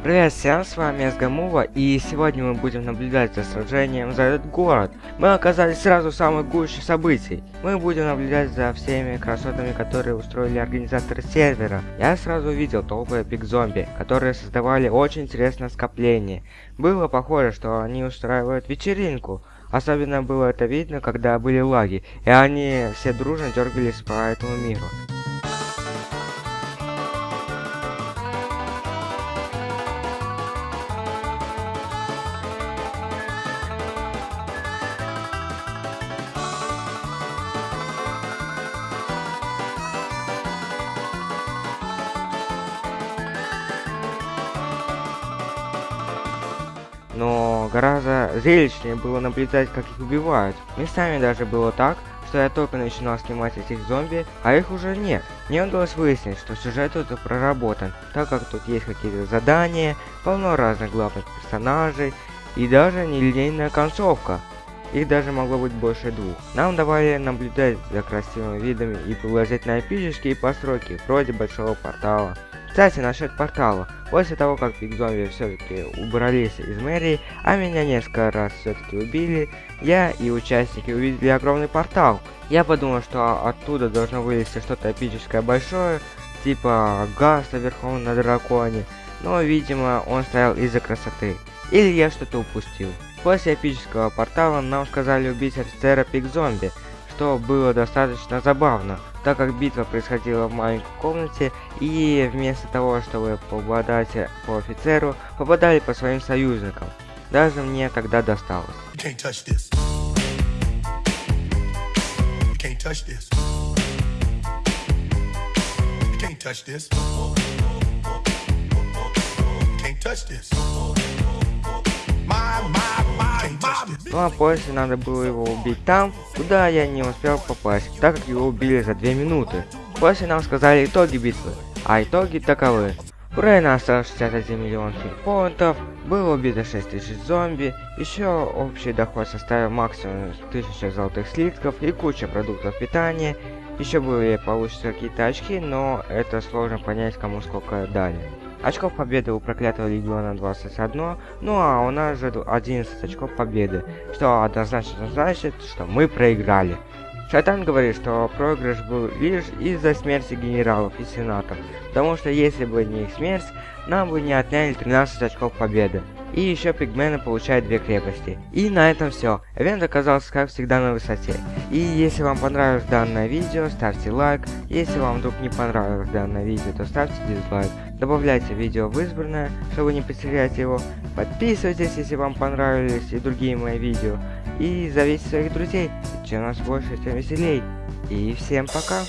Привет всем, с вами Сгамува, и сегодня мы будем наблюдать за сражением за этот город. Мы оказались сразу в самой гуще событий. Мы будем наблюдать за всеми красотами, которые устроили организаторы сервера. Я сразу увидел толпы эпик-зомби, которые создавали очень интересное скопление. Было похоже, что они устраивают вечеринку. Особенно было это видно, когда были лаги, и они все дружно дергались по этому миру. Но гораздо зрелищнее было наблюдать, как их убивают. Местами даже было так, что я только начинал снимать этих зомби, а их уже нет. Мне удалось выяснить, что сюжет тут проработан, так как тут есть какие-то задания, полно разных главных персонажей и даже нелинейная концовка. Их даже могло быть больше двух. Нам давали наблюдать за красивыми видами и положить на эпические постройки, вроде большого портала. Кстати, насчет портала. После того, как Бигзомби все-таки убрались из мэрии, а меня несколько раз все-таки убили, я и участники увидели огромный портал. Я подумал, что оттуда должно вылезти что-то эпическое большое, типа Гаста верхом на драконе, но, видимо, он стоял из-за красоты. Или я что-то упустил. После эпического портала нам сказали убить офицера Пик-зомби, что было достаточно забавно, так как битва происходила в маленькой комнате, и вместо того, чтобы попадать по офицеру, попадали по своим союзникам. Даже мне тогда досталось. touch this. Ну а после надо было его убить там, куда я не успел попасть, так как его убили за 2 минуты. После нам сказали итоги битвы, а итоги таковы. Урей осталось 61 миллион хитпоинтов, было убито 6000 зомби, еще общий доход составил максимум 1000 золотых слитков и куча продуктов питания, еще были получатся какие-то очки, но это сложно понять кому сколько дали. Очков победы у проклятого легиона 21, ну а у нас же 11 очков победы, что однозначно значит, что мы проиграли. Шайтан говорит, что проигрыш был лишь из-за смерти генералов и сенатов, потому что если бы не их смерть, нам бы не отняли 13 очков победы. И еще пигмены получают две крепости. И на этом все. Эвент оказался как всегда на высоте. И если вам понравилось данное видео, ставьте лайк. Если вам вдруг не понравилось данное видео, то ставьте дизлайк. Добавляйте видео в избранное, чтобы не потерять его. Подписывайтесь, если вам понравились и другие мои видео. И зовите своих друзей, чем нас больше, тем веселей. И всем пока!